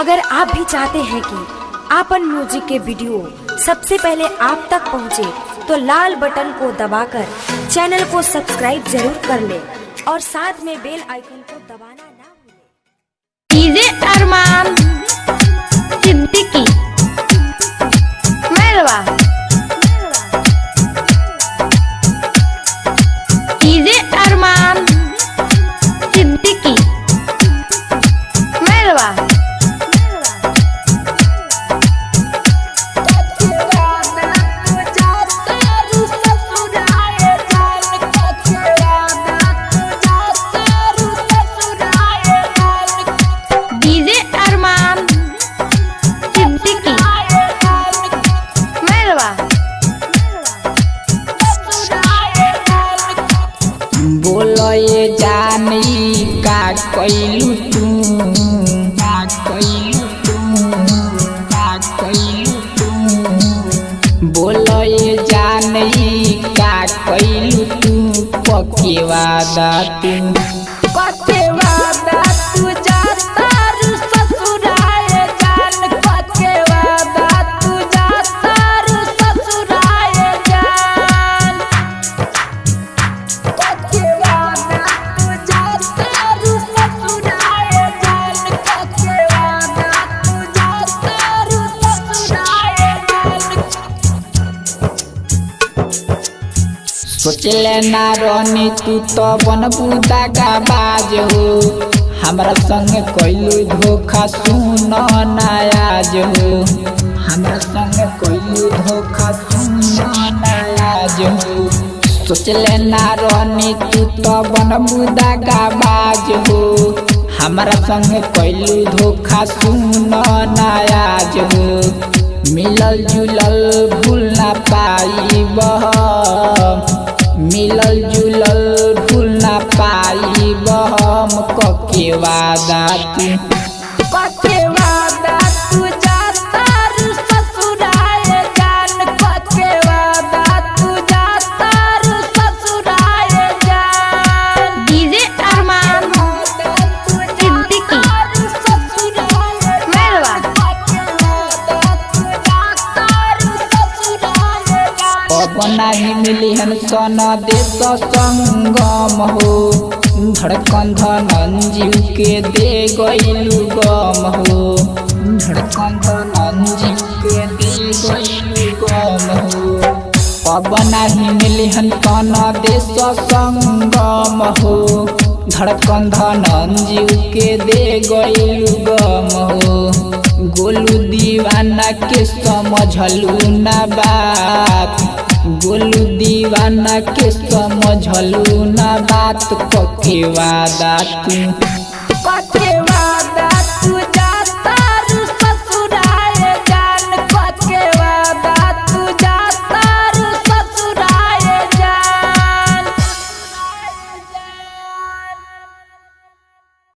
अगर आप भी चाहते हैं कि आपन म्यूज़िक के वीडियो सबसे पहले आप तक पहुँचे, तो लाल बटन को दबाकर चैनल को सब्सक्राइब ज़रूर कर ले और साथ में बेल आइकन को दबाना ना भूले। अरमान सिद्दीकी मेलवा बोलो जानी का कैलू तू, का कैलू तू, का कैलू तू। जानी का तू, पके वादा तू। पके सोचले ना रहनी तू तो बन बुदा का बाज हो। हमरा संग कैलू धोखा, सुन नायाज हो। हमरा संग कैलू धोखा, सुन नायाज हो। सोचले ना रहनी तू तो बन बुदा का बाज हो। हमरा संग कैलू धोखा, सुन नायाज हो। मिलल जुलल भूल ना पाई। अब ही मिली हम सन देश संगम हो धड़कन धनन जीव के दे गईलू गम हो धड़कन धनन जीव के दे गईलू गम हो पवना ही मिली हम सन देश संगम हो धड़कन धनन जीव के दे गई गम हो गोलू दीवाना के समझलू न बात। गोलू दीवाना के समझलू न बात। कके वादा तू।